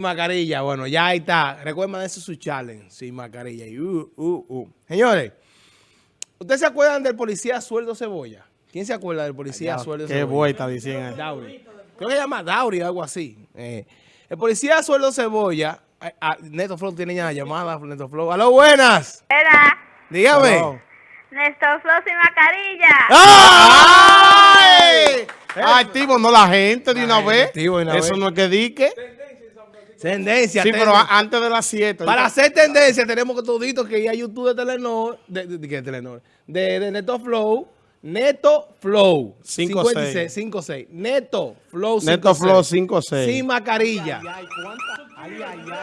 mascarilla, bueno, ya ahí está. Recuerden eso su challenge, sin mascarilla. Y, uh, uh, uh. Señores, ¿ustedes se acuerdan del policía Sueldo Cebolla? ¿Quién se acuerda del policía Sueldo Qué Cebolla? vuelta dicen. Dauri. Creo que se llama Dauri o algo así. Eh, el policía Sueldo Cebolla, ah, Neto Flow tiene ya la llamada, Neto Flow. ¡Aló, buenas! Era Dígame. Hello. Néstor Flow sin mascarilla. ¡Ay! Activo, no la gente de una vez. activo de una Eso vez. no es que dique. Tendencia. Sí, pero tendencia. antes de las 7. Para hacer tendencia tenemos que todito que ir a YouTube de Telenor, de, de, de- de Telenor, de, de Neto Flow, Neto Flow, 56. 56, Neto Flow 56. Neto Flow 56. Sin mascarilla.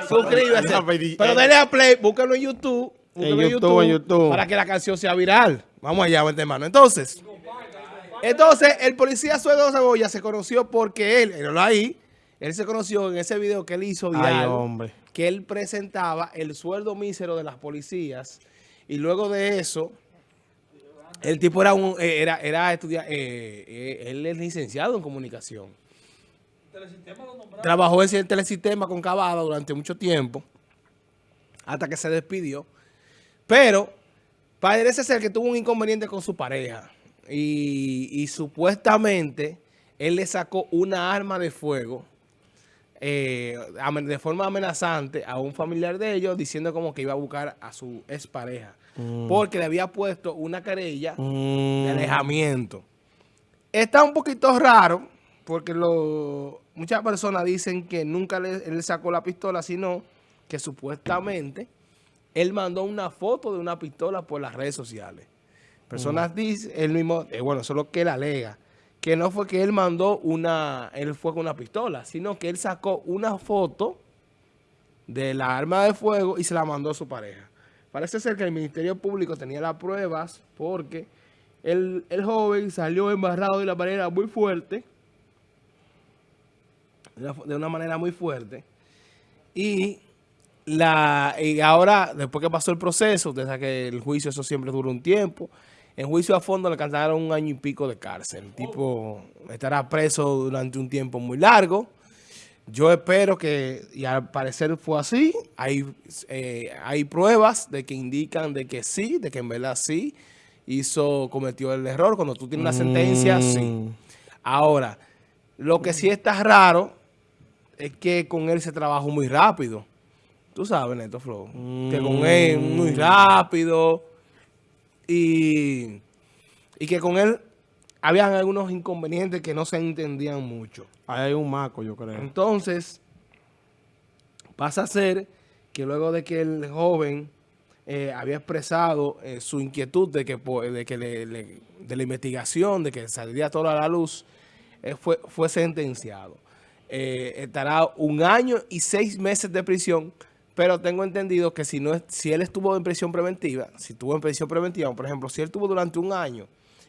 Suscríbase. Ay. Pero denle a play, búsquenlo en YouTube. búsquenlo en YouTube, en YouTube. Para que la canción sea viral. Vamos allá, vente hermano. Entonces, entonces el policía Sueldo Cebolla se conoció porque él, él ahí, él se conoció en ese video que él hizo Ay, viral hombre. que él presentaba el sueldo mísero de las policías y luego de eso el tipo era un eh, era era estudiante él es licenciado en comunicación. Trabajó en el telesistema con Cavada durante mucho tiempo hasta que se despidió. Pero parece ser que tuvo un inconveniente con su pareja y, y supuestamente él le sacó una arma de fuego eh, de forma amenazante a un familiar de ellos diciendo como que iba a buscar a su expareja. Porque le había puesto una querella de Mm, alejamiento. Está un poquito raro porque lo, muchas personas dicen que nunca le, él sacó la pistola, sino que supuestamente él mandó una foto de una pistola por las redes sociales. Personas dicen, él mismo, eh, bueno, eso es lo que él alega, que no fue que él mandó una, él fue con una pistola, sino que él sacó una foto de la arma de fuego y se la mandó a su pareja. Parece ser que el Ministerio Público tenía las pruebas porque el, el joven salió embarrado de una manera muy fuerte, de una, de una manera muy fuerte, y, la, y ahora, después que pasó el proceso, desde que el juicio, eso siempre dura un tiempo, en juicio a fondo le cantaron un año y pico de cárcel. El tipo estará preso durante un tiempo muy largo. Yo espero que, y al parecer fue así, hay, eh, hay pruebas de que indican de que sí, de que en verdad sí, hizo, cometió el error. Cuando tú tienes una sentencia, sí. Mm. Ahora, lo que sí está raro es que con él se trabajó muy rápido. Tú sabes, Neto Flow, que con él muy rápido y, y que con él habían algunos inconvenientes que no se entendían mucho. Ahí hay un maco, yo creo. Entonces, pasa a ser que luego de que el joven eh, había expresado eh, su inquietud de que, po- de, que le- le- de la investigación, de que saldría todo a la luz, eh, fue, fue sentenciado. Estará un año y seis meses de prisión, pero tengo entendido que si, no, es- si él estuvo en prisión preventiva, si estuvo en prisión preventiva, por ejemplo, si él estuvo durante un año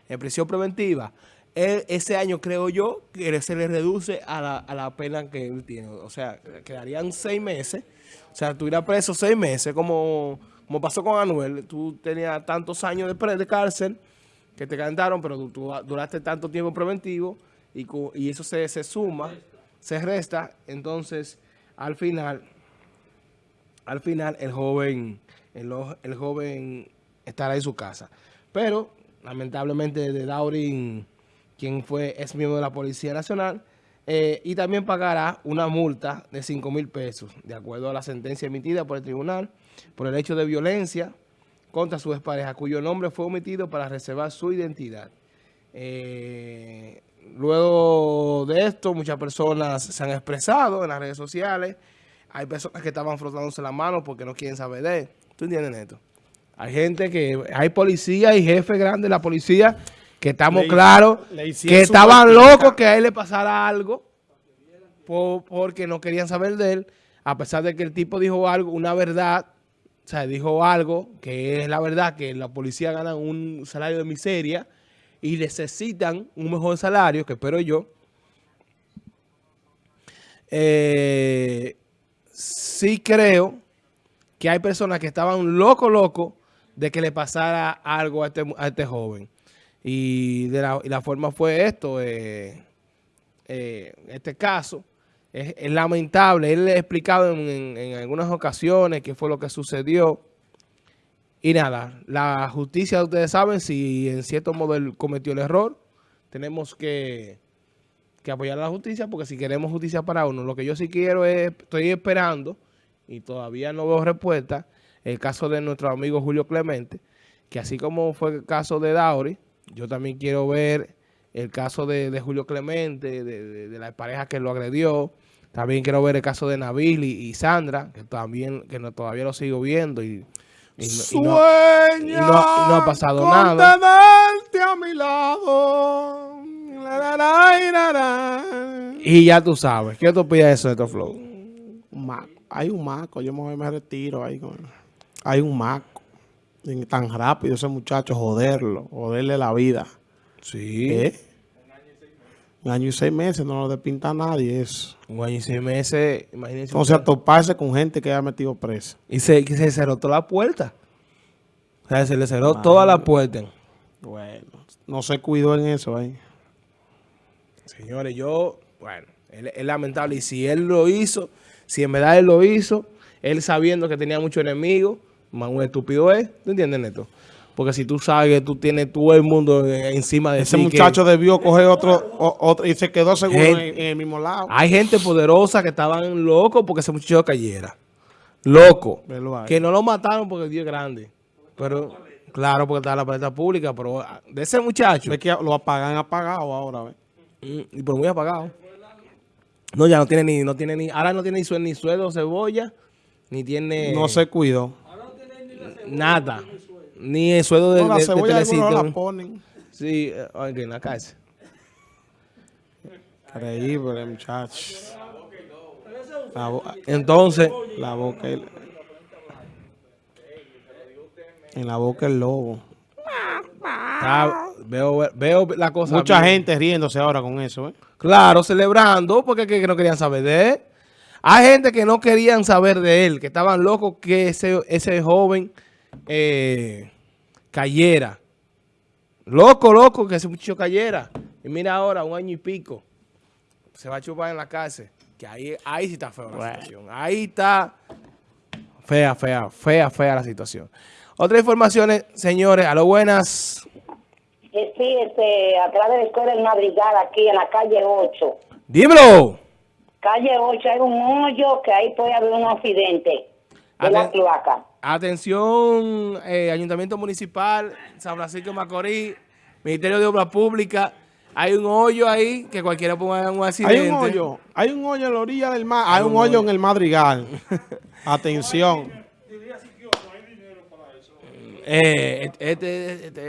en prisión preventiva, ese año creo yo que se le reduce a la, a la pena que él tiene. O sea, quedarían seis meses. O sea, estuviera preso seis meses, como, como pasó con Anuel. Tú tenías tantos años de, de cárcel que te cantaron, pero tú, duraste tanto tiempo preventivo y, y eso se, se suma, se resta. Entonces, al final, al final el joven, el, joven estará en su casa. Pero, lamentablemente, de Daurin, quien fue ex miembro de la Policía Nacional, eh, y también pagará una multa de 5 mil pesos, de acuerdo a la sentencia emitida por el tribunal, por el hecho de violencia contra su expareja, cuyo nombre fue omitido para reservar su identidad. Eh, luego de esto, muchas personas se han expresado en las redes sociales. Hay personas que estaban frotándose la mano porque no quieren saber de él. ¿Tú entiendes, Neto? Hay gente que, hay policía y jefe grande de la policía que estamos Le- claros le que estaban locos que a él le pasara algo po- porque no querían saber de él, a pesar de que el tipo dijo algo, una verdad, o sea, dijo algo que es la verdad, que la policía gana un salario de miseria y necesitan un mejor salario, que espero yo. Eh, sí creo que hay personas que estaban loco, loco de que le pasara algo a este, a este joven. Y, de la, y la forma fue esto, eh, eh, este caso, Es, lamentable. Él ha explicado en, en- en algunas ocasiones qué fue lo que sucedió. Y nada, la justicia, ustedes saben, si en cierto modo él cometió el error, tenemos que, que apoyar a la justicia, porque si queremos justicia para uno, lo que yo sí quiero es, estoy esperando, y todavía no veo respuesta, el caso de nuestro amigo Julio Clemente, que así como fue el caso de Dauri, yo también quiero ver el caso de, de Julio Clemente, de, de- de la pareja que lo agredió, también quiero ver el caso de Nabil y, y Sandra, que también que no, todavía lo sigo viendo y, y no- y no- no- ha pasado con nada. a mi lado. Y ya tú sabes, ¿qué tú de eso de estos flow? Un maco. Hay un maco, yo me, retiro ahí con Hay un maco. Tan rápido ese muchacho, joderlo, joderle la vida. Sí, ¿Eh? Un año y seis meses no lo despinta nadie eso. un año y seis meses, imagínense. Entonces, a ustedes. toparse con gente que haya metido presa. Y se, que se cerró toda la puerta. O sea, se le cerró toda la puerta. Bueno, no se cuidó en eso ahí. Señores, yo, bueno, es lamentable. Y si él lo hizo, si en verdad él lo hizo, él sabiendo que tenía muchos enemigos, más un estúpido es. ¿Tú entiendes, Neto? Porque si tú sabes que tú tienes todo el mundo encima de Ese ti, que muchacho debió coger otro, o- otro y se quedó seguro en, Gente- en el mismo lado. Hay gente poderosa que estaban locos porque ese muchacho cayera. Loco. Que no lo mataron porque Dios es grande. Pero, claro, porque está en la paleta pública, pero ah, de ese muchacho, Ve que lo apagan apagado ahora, ¿ves? Mm, y por muy apagado. No, ya no tiene ni, no tiene ni, ahora no tiene ni, sue- ni sueldo cebolla, ni tiene No se cuidó. nada. Ni el sueldo de, No, la de- de cebolla algunos Telecito. la ponen. Sí, eh, ok, en la cárcel. Increíble, muchacho. La, bo- Entonces, la boca el- en la boca el lobo. Está- veo, veo la cosa. Mucha bien. gente riéndose ahora con eso, ¿eh? Claro, celebrando, porque que, que no querían saber de él. Hay gente que no querían saber de él, que estaban locos que ese, ese joven eh, cayera. Loco, loco, que ese muchacho cayera. Y mira ahora, un año y pico, se va a chupar en la cárcel. Que ahí, ahí sí está fea la situación. Ahí está fea, fea, fea, fea la situación. Otras informaciones, señores, a lo buenas. Eh, Sí, este, atrás de la escuela del Madrigal, aquí en la calle 8. Dímelo. Calle 8 hay un hoyo que ahí puede haber un accidente de la Aten- cloaca. Atención, eh, Ayuntamiento Municipal, San Francisco de Macorís, Ministerio de Obras Públicas. Hay un hoyo ahí que cualquiera ponga un accidente. Hay un hoyo, hay un hoyo en la orilla del mar, hay un hoyo en el Madrigal. Atención. Eh, este, este- este-